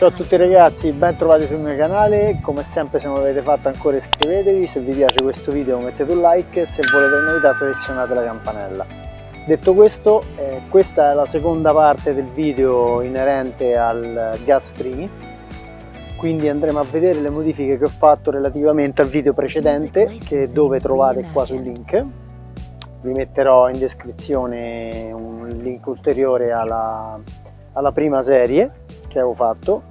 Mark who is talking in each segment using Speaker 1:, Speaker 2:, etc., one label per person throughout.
Speaker 1: Ciao a tutti ragazzi, ben trovati sul mio canale, come sempre se non l'avete fatto ancora iscrivetevi, se vi piace questo video mettete un like, se volete le novità selezionate la campanella. Detto questo, eh, questa è la seconda parte del video inerente al gas free, quindi andremo a vedere le modifiche che ho fatto relativamente al video precedente, che dove trovate qua sul link. Vi metterò in descrizione un link ulteriore alla, alla prima serie che avevo fatto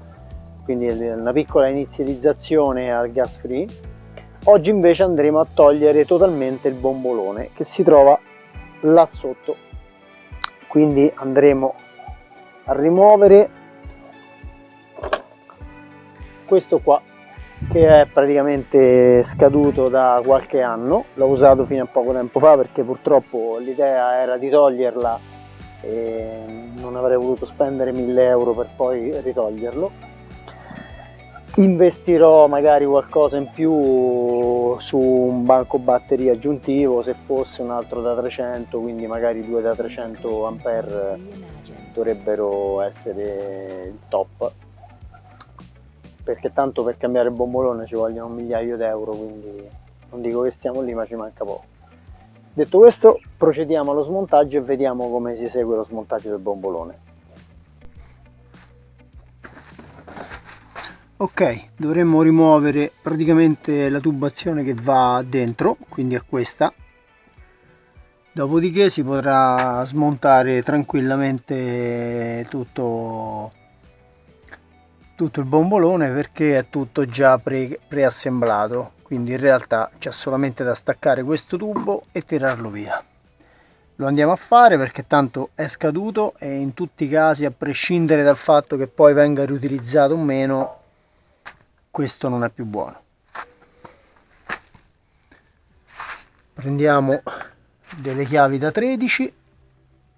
Speaker 1: quindi una piccola inizializzazione al gas free. Oggi invece andremo a togliere totalmente il bombolone che si trova là sotto. Quindi andremo a rimuovere questo qua che è praticamente scaduto da qualche anno. L'ho usato fino a poco tempo fa perché purtroppo l'idea era di toglierla e non avrei voluto spendere 1000 euro per poi ritoglierlo investirò magari qualcosa in più su un banco batteria aggiuntivo se fosse un altro da 300 quindi magari due da 300 ampere dovrebbero essere il top. Perché tanto per cambiare il bombolone ci vogliono un migliaio d'euro quindi non dico che stiamo lì ma ci manca poco. Detto questo procediamo allo smontaggio e vediamo come si esegue lo smontaggio del bombolone ok dovremmo rimuovere praticamente la tubazione che va dentro quindi è questa. Dopodiché si potrà smontare tranquillamente tutto tutto il bombolone perché è tutto già pre, preassemblato. Quindi in realtà c'è solamente da staccare questo tubo e tirarlo via. Lo andiamo a fare perché tanto è scaduto e in tutti i casi a prescindere dal fatto che poi venga riutilizzato o meno questo non è più buono. Prendiamo delle chiavi da 13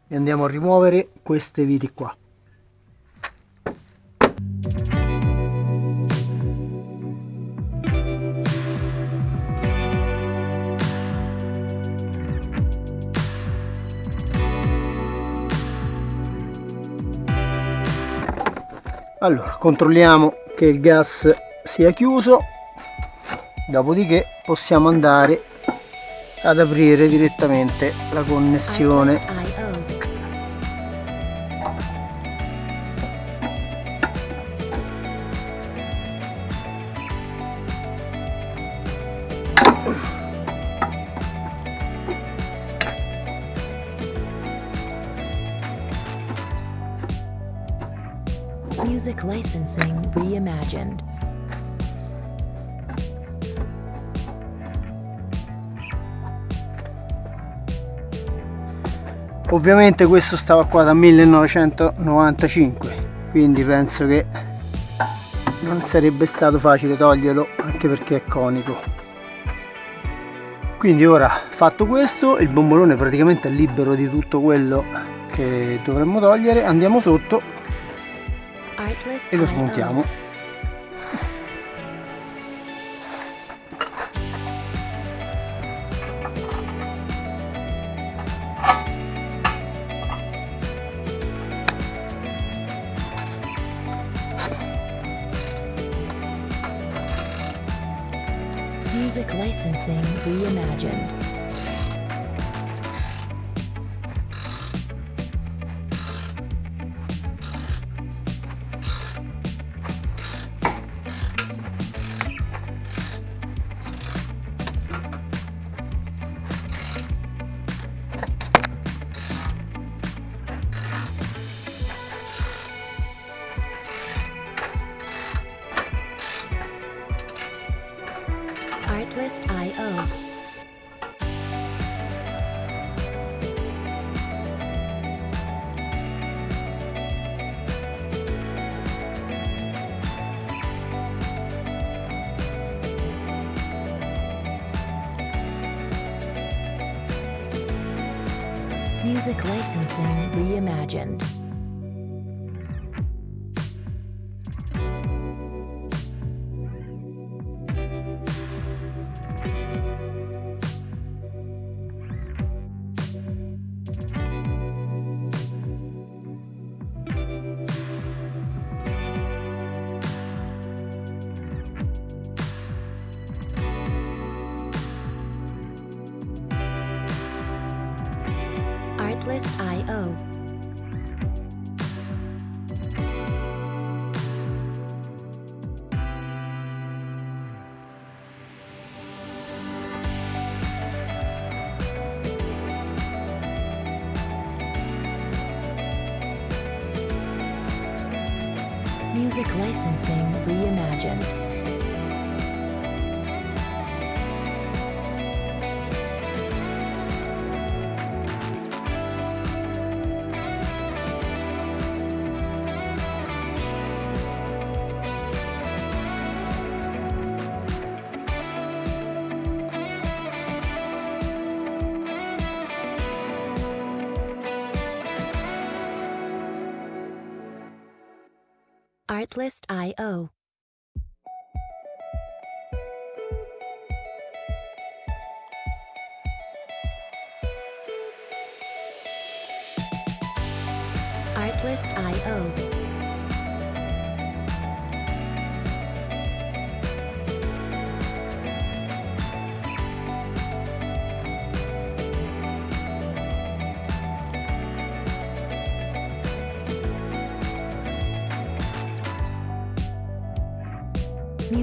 Speaker 1: e andiamo a rimuovere queste viti qua. Allora controlliamo che il gas sia chiuso dopodiché possiamo andare ad aprire direttamente la connessione Music licensing reimagined. Ovviamente questo stava qua da 1995 quindi penso che non sarebbe stato facile toglierlo anche perché è conico. Quindi ora fatto questo il bombolone praticamente è libero di tutto quello che dovremmo togliere. Andiamo sotto e lo smontiamo Music licensing reimagined. Artlist.io Music licensing reimagined.
Speaker 2: Artlist.io Artlist.io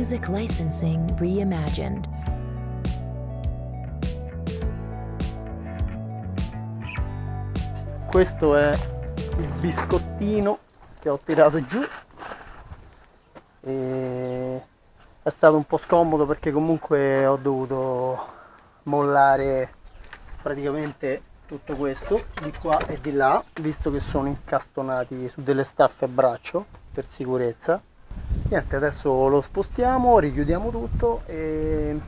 Speaker 2: Music licensing reimagined.
Speaker 1: questo è il biscottino che ho tirato giù e è stato un po' scomodo perché comunque ho dovuto mollare praticamente tutto questo di qua e di là visto che sono incastonati su delle staffe a braccio per sicurezza niente adesso lo spostiamo richiudiamo tutto e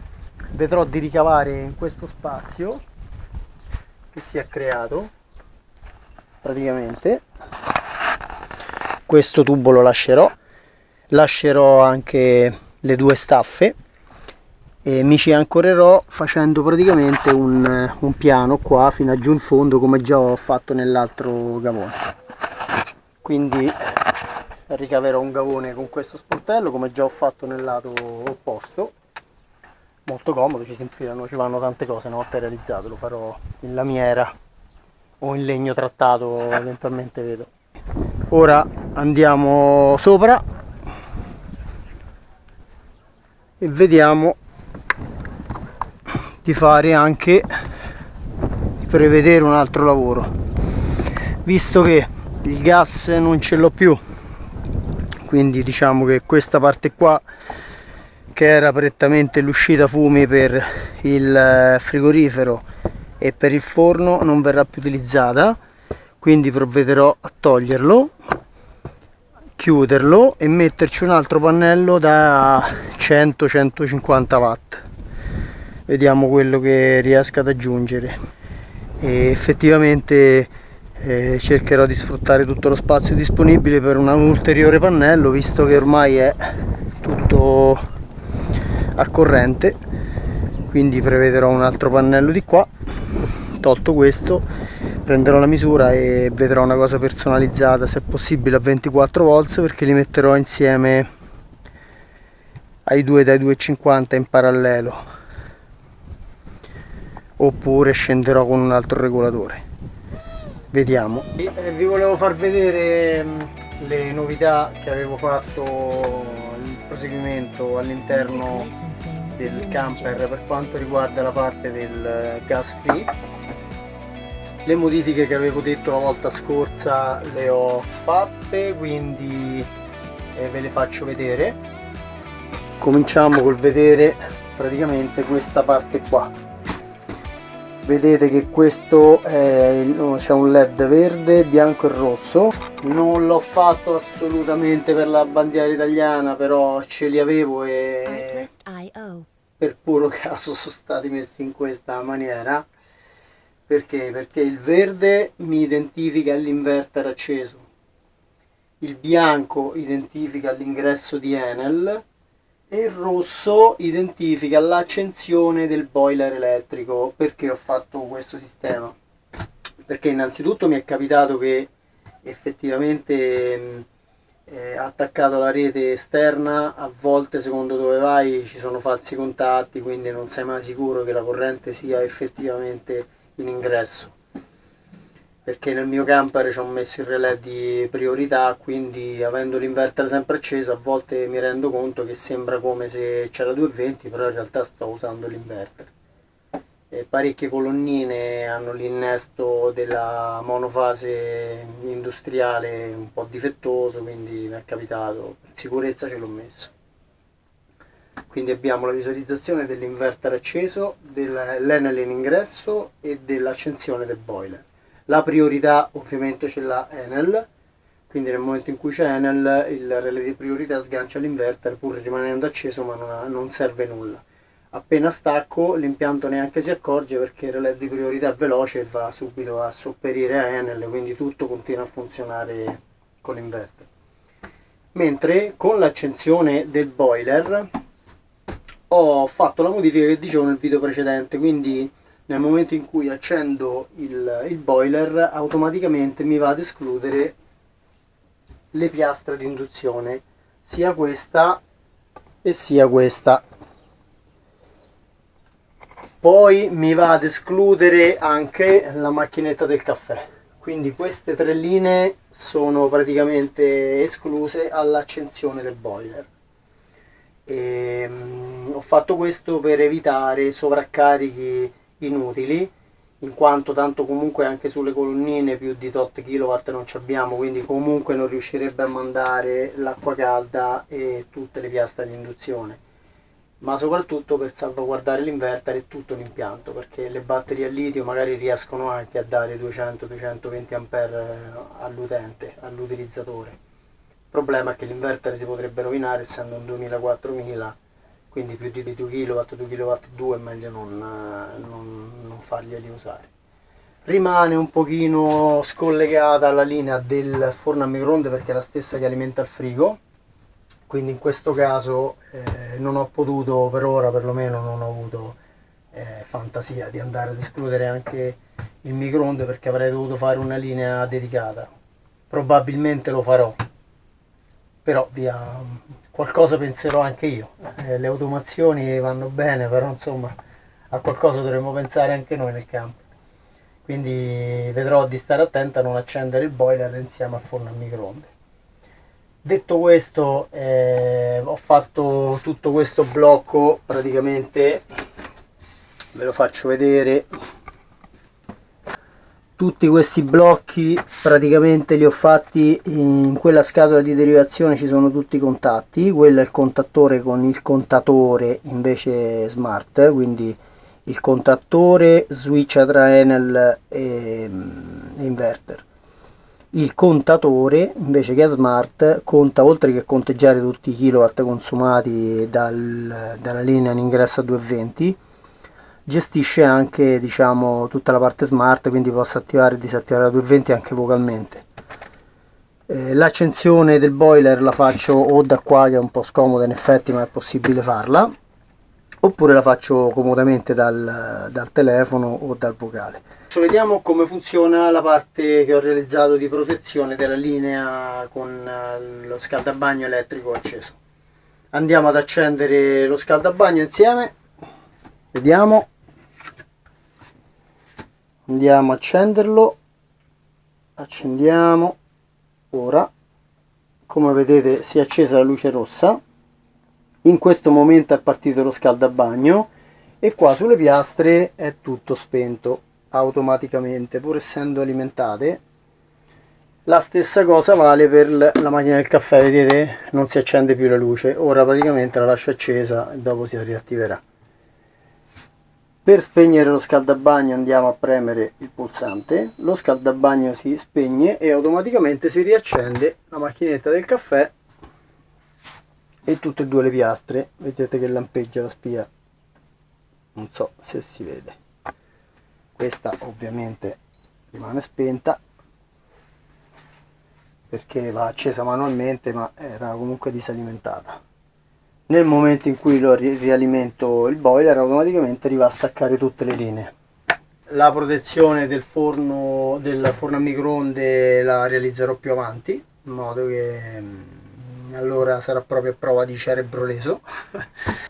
Speaker 1: vedrò di ricavare in questo spazio che si è creato praticamente. Questo tubo lo lascerò lascerò anche le due staffe e mi ci ancorerò facendo praticamente un, un piano qua fino a giù in fondo come già ho fatto nell'altro gavone. Quindi ricaverò un gavone con questo sportello come già ho fatto nel lato opposto. Molto comodo ci si infilano ci vanno tante cose una volta realizzato lo farò in lamiera o in legno trattato eventualmente vedo. Ora andiamo sopra e vediamo di fare anche di prevedere un altro lavoro. Visto che il gas non ce l'ho più quindi diciamo che questa parte qua che era prettamente l'uscita fumi per il frigorifero e per il forno non verrà più utilizzata quindi provvederò a toglierlo chiuderlo e metterci un altro pannello da 100-150 watt. Vediamo quello che riesco ad aggiungere. E effettivamente eh, cercherò di sfruttare tutto lo spazio disponibile per un ulteriore pannello visto che ormai è tutto a corrente. Quindi prevederò un altro pannello di qua. Tolto questo prenderò la misura e vedrò una cosa personalizzata se possibile a 24 volts perché li metterò insieme ai due dai 2,50 in parallelo. Oppure scenderò con un altro regolatore vediamo. E vi volevo far vedere mm, le novità che avevo fatto il proseguimento all'interno del camper per quanto riguarda la parte del gas free. Le modifiche che avevo detto la volta scorsa le ho fatte quindi eh, ve le faccio vedere. Cominciamo col vedere praticamente questa parte qua vedete che questo c'è un led verde bianco e rosso. Non l'ho fatto assolutamente per la bandiera italiana però ce li avevo e per puro caso sono stati messi in questa maniera. Perché? Perché il verde mi identifica l'inverter acceso, il bianco identifica l'ingresso di Enel il rosso identifica l'accensione del boiler elettrico. Perché ho fatto questo sistema? Perché innanzitutto mi è capitato che effettivamente eh, attaccato alla rete esterna a volte secondo dove vai ci sono falsi contatti quindi non sei mai sicuro che la corrente sia effettivamente in ingresso perché nel mio camper ci ho messo il relè di priorità quindi avendo l'inverter sempre acceso a volte mi rendo conto che sembra come se c'era 220 però in realtà sto usando l'inverter. Parecchie colonnine hanno l'innesto della monofase industriale un po' difettoso quindi mi è capitato in sicurezza ce l'ho messo. Quindi abbiamo la visualizzazione dell'inverter acceso dell'Enel in ingresso e dell'accensione del boiler la priorità ovviamente ce l'ha Enel. Quindi nel momento in cui c'è Enel il relè di priorità sgancia l'inverter pur rimanendo acceso ma non, ha, non serve nulla. Appena stacco l'impianto neanche si accorge perché il relè di priorità è veloce e va subito a sopperire a Enel quindi tutto continua a funzionare con l'inverter. Mentre con l'accensione del boiler ho fatto la modifica che dicevo nel video precedente quindi nel momento in cui accendo il, il boiler automaticamente mi va ad escludere le piastre di induzione sia questa e sia questa. Poi mi va ad escludere anche la macchinetta del caffè. Quindi queste tre linee sono praticamente escluse all'accensione del boiler. E, um, ho fatto questo per evitare sovraccarichi inutili in quanto tanto comunque anche sulle colonnine più di tot kW non ci abbiamo quindi comunque non riuscirebbe a mandare l'acqua calda e tutte le piastre di induzione ma soprattutto per salvaguardare l'inverter e tutto l'impianto perché le batterie a litio magari riescono anche a dare 200-220 A all'utente, all'utilizzatore. Il problema è che l'inverter si potrebbe rovinare essendo un 2000-4000 quindi più di 2 kW, 2 kW 2 è meglio non, non, non farglieli usare. Rimane un pochino scollegata la linea del forno a microonde perché è la stessa che alimenta il frigo quindi in questo caso eh, non ho potuto per ora perlomeno non ho avuto eh, fantasia di andare ad escludere anche il microonde perché avrei dovuto fare una linea dedicata probabilmente lo farò però via qualcosa penserò anche io. Eh, le automazioni vanno bene però insomma a qualcosa dovremmo pensare anche noi nel campo. Quindi vedrò di stare attento a non accendere il boiler insieme al forno a microonde. Detto questo eh, ho fatto tutto questo blocco praticamente ve lo faccio vedere tutti questi blocchi praticamente li ho fatti in quella scatola di derivazione ci sono tutti i contatti. Quello è il contattore con il contatore invece smart quindi il contattore switch tra Enel e, inverter. Il contatore invece che è smart conta oltre che conteggiare tutti i kilowatt consumati dal, dalla linea in ingresso a 220 gestisce anche diciamo tutta la parte smart quindi posso attivare e disattivare la 220 anche vocalmente eh, l'accensione del boiler la faccio o da qua che è un po' scomoda in effetti ma è possibile farla oppure la faccio comodamente dal, dal telefono o dal vocale Adesso vediamo come funziona la parte che ho realizzato di protezione della linea con eh, lo scaldabagno elettrico acceso. Andiamo ad accendere lo scaldabagno insieme. Vediamo. Andiamo a accenderlo. Accendiamo. Ora. Come vedete si è accesa la luce rossa. In questo momento è partito lo scaldabagno e qua sulle piastre è tutto spento automaticamente pur essendo alimentate la stessa cosa vale per la macchina del caffè vedete non si accende più la luce ora praticamente la lascio accesa e dopo si riattiverà per spegnere lo scaldabagno andiamo a premere il pulsante lo scaldabagno si spegne e automaticamente si riaccende la macchinetta del caffè e tutte e due le piastre. Vedete che lampeggia la spia. Non so se si vede. Questa ovviamente rimane spenta perché va accesa manualmente ma era comunque disalimentata nel momento in cui lo rialimento il boiler automaticamente arriva a staccare tutte le linee la protezione del forno del forno a microonde la realizzerò più avanti in modo che mm, allora sarà proprio a prova di cerebro leso.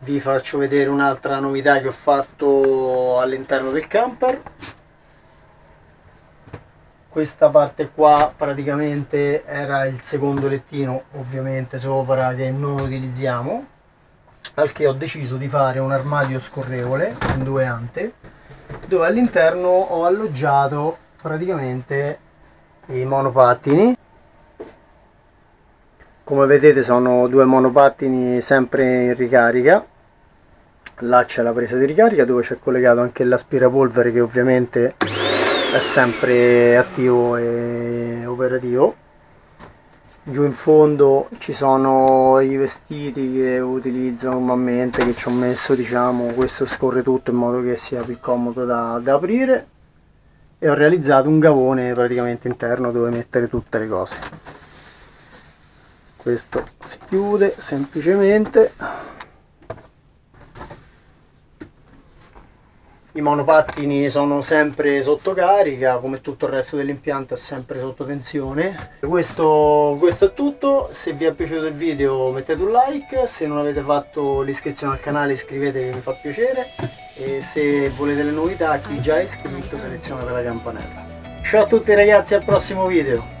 Speaker 1: Vi faccio vedere un'altra novità che ho fatto all'interno del camper questa parte qua praticamente era il secondo lettino ovviamente sopra che non utilizziamo al che ho deciso di fare un armadio scorrevole in due ante dove all'interno ho alloggiato praticamente i monopattini. Come vedete sono due monopattini sempre in ricarica. Là c'è la presa di ricarica dove c'è collegato anche l'aspirapolvere che ovviamente è sempre attivo e operativo. Giù in fondo ci sono i vestiti che utilizzo normalmente che ci ho messo diciamo questo scorre tutto in modo che sia più comodo da, da aprire. E ho realizzato un gavone praticamente interno dove mettere tutte le cose. Questo si chiude semplicemente i monopattini sono sempre sotto carica come tutto il resto dell'impianto è sempre sotto tensione. Questo, questo, è tutto. Se vi è piaciuto il video mettete un like se non avete fatto l'iscrizione al canale iscrivetevi mi fa piacere. E se volete le novità chi già è iscritto selezionate la campanella. Ciao a tutti ragazzi al prossimo video